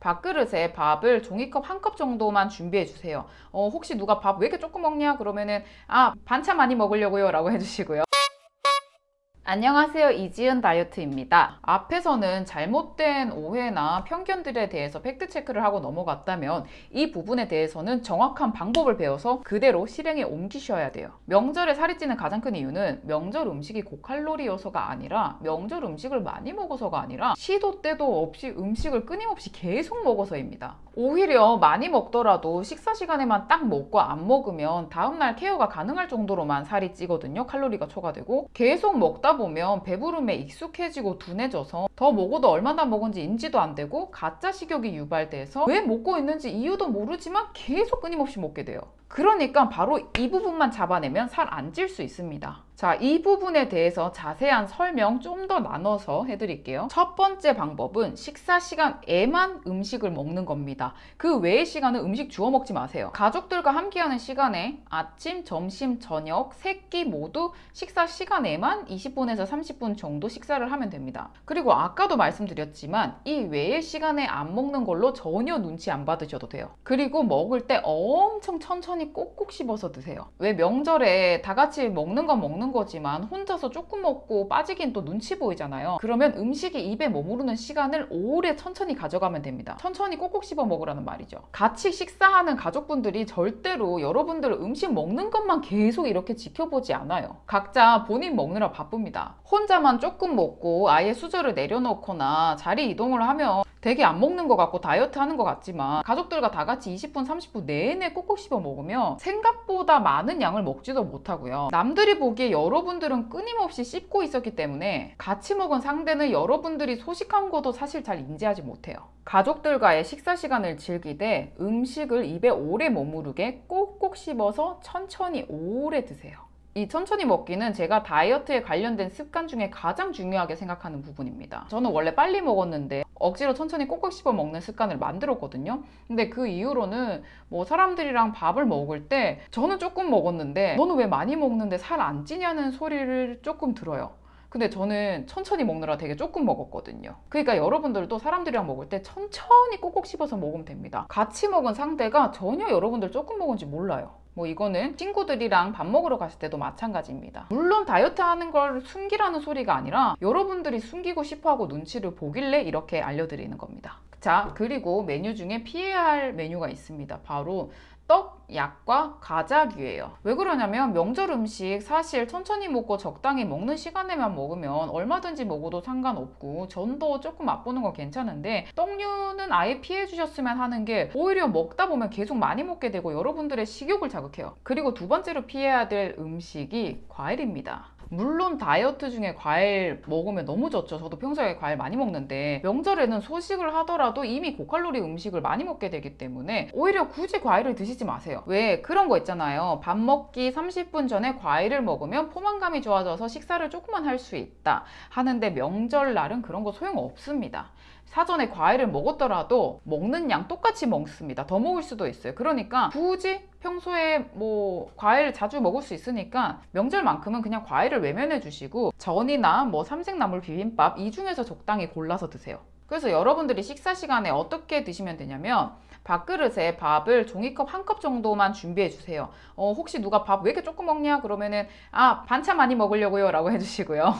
밥그릇에 밥을 종이컵 한 컵 정도만 준비해 주세요. 어, 혹시 누가 밥 왜 이렇게 조금 먹냐? 그러면은 아 반찬 많이 먹으려고요 라고 해주시고요. 안녕하세요. 이지은 다이어트입니다. 앞에서는 잘못된 오해나 편견들에 대해서 팩트체크를 하고 넘어갔다면 이 부분에 대해서는 정확한 방법을 배워서 그대로 실행에 옮기셔야 돼요. 명절에 살이 찌는 가장 큰 이유는 명절 음식이 고칼로리여서가 아니라 명절 음식을 많이 먹어서가 아니라 시도 때도 없이 음식을 끊임없이 계속 먹어서입니다. 오히려 많이 먹더라도 식사 시간에만 딱 먹고 안 먹으면 다음날 케어가 가능할 정도로만 살이 찌거든요. 칼로리가 초과되고. 계속 먹다 보면 배부름에 익숙해지고 둔해져서 더 먹어도 얼마나 먹은지 인지도 안 되고 가짜 식욕이 유발돼서 왜 먹고 있는지 이유도 모르지만 계속 끊임없이 먹게 돼요 그러니까 바로 이 부분만 잡아내면 살 안 찔 수 있습니다 자, 이 부분에 대해서 자세한 설명 좀 더 나눠서 해드릴게요. 첫 번째 방법은 식사 시간에만 음식을 먹는 겁니다. 그 외의 시간은 음식 주워 먹지 마세요. 가족들과 함께하는 시간에 아침, 점심, 저녁, 세 끼 모두 식사 시간에만 20분에서 30분 정도 식사를 하면 됩니다. 그리고 아까도 말씀드렸지만 이 외의 시간에 안 먹는 걸로 전혀 눈치 안 받으셔도 돼요. 그리고 먹을 때 엄청 천천히 꼭꼭 씹어서 드세요. 왜 명절에 다 같이 먹는 건 먹는 거지만 혼자서 조금 먹고 빠지긴 또 눈치 보이잖아요. 그러면 음식이 입에 머무르는 시간을 오래 천천히 가져가면 됩니다. 천천히 꼭꼭 씹어 먹으라는 말이죠. 같이 식사하는 가족분들이 절대로 여러분들 음식 먹는 것만 계속 이렇게 지켜보지 않아요. 각자 본인 먹느라 바쁩니다. 혼자만 조금 먹고 아예 수저를 내려놓거나 자리 이동을 하면 되게 안 먹는 것 같고 다이어트 하는 것 같지만 가족들과 다 같이 20분 30분 내내 꼭꼭 씹어 먹으면 생각보다 많은 양을 먹지도 못하고요. 남들이 보기에 여러분들은 끊임없이 씹고 있었기 때문에 같이 먹은 상대는 여러분들이 소식한 것도 사실 잘 인지하지 못해요. 가족들과의 식사 시간을 즐기되 음식을 입에 오래 머무르게 꼭꼭 씹어서 천천히 오래 드세요. 이 천천히 먹기는 제가 다이어트에 관련된 습관 중에 가장 중요하게 생각하는 부분입니다. 저는 원래 빨리 먹었는데 억지로 천천히 꼭꼭 씹어 먹는 습관을 만들었거든요. 근데 그 이후로는 뭐 사람들이랑 밥을 먹을 때 저는 조금 먹었는데 너는 왜 많이 먹는데 살 안 찌냐는 소리를 조금 들어요 근데 저는 천천히 먹느라 되게 조금 먹었거든요. 그러니까 여러분들도 사람들이랑 먹을 때 천천히 꼭꼭 씹어서 먹으면 됩니다. 같이 먹은 상대가 전혀 여러분들 조금 먹은지 몰라요. 뭐 이거는 친구들이랑 밥 먹으러 갔을 때도 마찬가지입니다. 물론 다이어트 하는 걸 숨기라는 소리가 아니라 여러분들이 숨기고 싶어 하고 눈치를 보길래 이렇게 알려드리는 겁니다. 자 그리고 메뉴 중에 피해야 할 메뉴가 있습니다. 바로 떡, 약과 과자류예요. 왜 그러냐면 명절 음식 사실 천천히 먹고 적당히 먹는 시간에만 먹으면 얼마든지 먹어도 상관없고 전도 조금 맛보는 건 괜찮은데 떡류는 아예 피해 주셨으면 하는 게 오히려 먹다 보면 계속 많이 먹게 되고 여러분들의 식욕을 자극해요. 그리고 두 번째로 피해야 될 음식이 과일입니다. 물론 다이어트 중에 과일 먹으면 너무 좋죠. 저도 평소에 과일 많이 먹는데 명절에는 소식을 하더라도 이미 고칼로리 음식을 많이 먹게 되기 때문에 오히려 굳이 과일을 드시지 마세요. 왜? 그런 거 있잖아요. 밥 먹기 30분 전에 과일을 먹으면 포만감이 좋아져서 식사를 조금만 할 수 있다 하는데 명절날은 그런 거 소용없습니다. 사전에 과일을 먹었더라도 먹는 양 똑같이 먹습니다. 더 먹을 수도 있어요. 그러니까 굳이 평소에 뭐 과일 자주 먹을 수 있으니까 명절만큼은 그냥 과일을 외면해 주시고 전이나 뭐 삼색나물 비빔밥 이 중에서 적당히 골라서 드세요 그래서 여러분들이 식사 시간에 어떻게 드시면 되냐면 밥그릇에 밥을 종이컵 한 컵 정도만 준비해 주세요. 어, 혹시 누가 밥 왜 이렇게 조금 먹냐? 그러면은 아 반찬 많이 먹으려고요 라고 해주시고요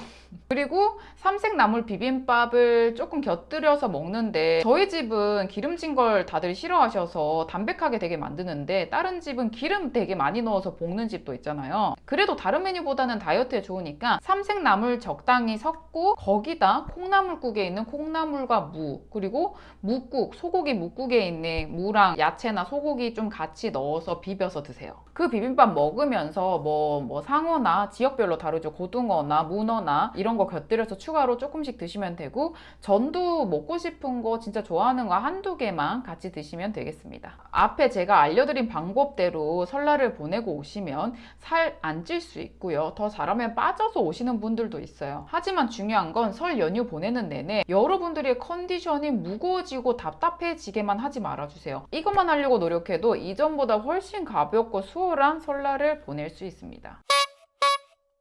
그리고 삼색나물 비빔밥을 조금 곁들여서 먹는데 저희 집은 기름진 걸 다들 싫어하셔서 담백하게 되게 만드는데 다른 집은 기름 되게 많이 넣어서 볶는 집도 있잖아요. 그래도 다른 메뉴보다는 다이어트에 좋으니까 삼색나물 적당히 섞고 거기다 콩나물국에 있는 콩나물과 무 그리고 묵국 소고기 묵국에 있는 무랑 야채나 소고기 좀 같이 넣어서 비벼서 드세요. 그 비빔밥 먹으면서 뭐, 뭐 상어나 지역별로 다르죠. 고등어나 문어나 이런 거 곁들여서 추가로 조금씩 드시면 되고 전도 먹고 싶은 거 진짜 좋아하는 거 한두 개만 같이 드시면 되겠습니다. 앞에 제가 알려드린 방법대로 설날을 보내고 오시면 살 안 찔 수 있고요. 더 잘하면 빠져서 오시는 분들도 있어요. 하지만 중요한 건 설 연휴 보내는 내내 여러분들의 컨디션이 무거워지고 답답해지게만 하지 말아주세요. 이것만 하려고 노력해도 이전보다 훨씬 가볍고 수월한 설날을 보낼 수 있습니다